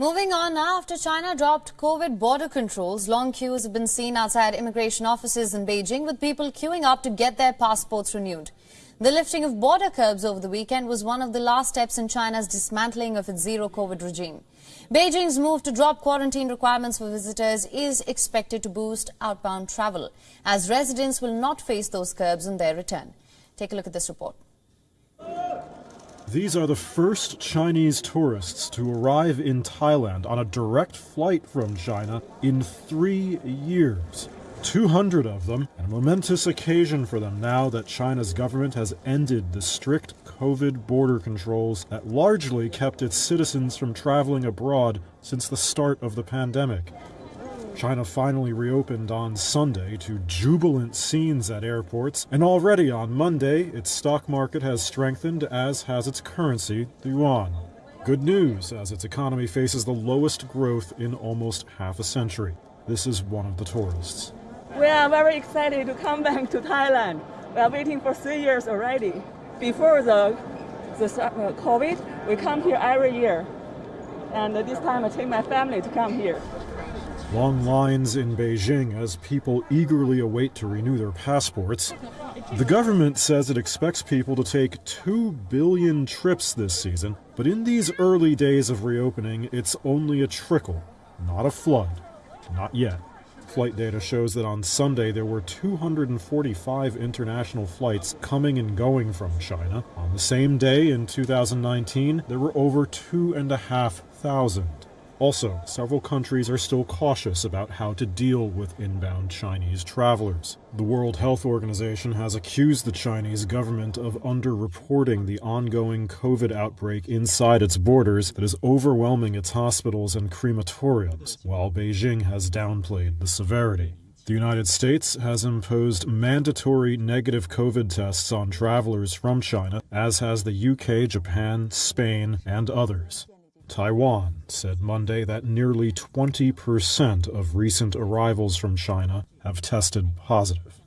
Moving on now, after China dropped COVID border controls, long queues have been seen outside immigration offices in Beijing with people queuing up to get their passports renewed. The lifting of border curbs over the weekend was one of the last steps in China's dismantling of its zero COVID regime. Beijing's move to drop quarantine requirements for visitors is expected to boost outbound travel, as residents will not face those curbs on their return. Take a look at this report. These are the first Chinese tourists to arrive in Thailand on a direct flight from China in three years. 200 of them, and a momentous occasion for them now that China's government has ended the strict COVID border controls that largely kept its citizens from traveling abroad since the start of the pandemic. China finally reopened on Sunday to jubilant scenes at airports, and already on Monday, its stock market has strengthened, as has its currency, the yuan. Good news, as its economy faces the lowest growth in almost half a century. This is one of the tourists. We are very excited to come back to Thailand. We are waiting for three years already. Before the, the uh, COVID, we come here every year. And this time I take my family to come here. Long lines in Beijing as people eagerly await to renew their passports. The government says it expects people to take 2 billion trips this season, but in these early days of reopening, it's only a trickle, not a flood. Not yet. Flight data shows that on Sunday there were 245 international flights coming and going from China. On the same day in 2019, there were over 2,500. Also, several countries are still cautious about how to deal with inbound Chinese travelers. The World Health Organization has accused the Chinese government of underreporting the ongoing COVID outbreak inside its borders that is overwhelming its hospitals and crematoriums, while Beijing has downplayed the severity. The United States has imposed mandatory negative COVID tests on travelers from China, as has the UK, Japan, Spain, and others. Taiwan said Monday that nearly 20% of recent arrivals from China have tested positive.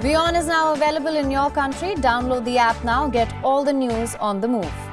WION is now available in your country. Download the app now. Get all the news on the move.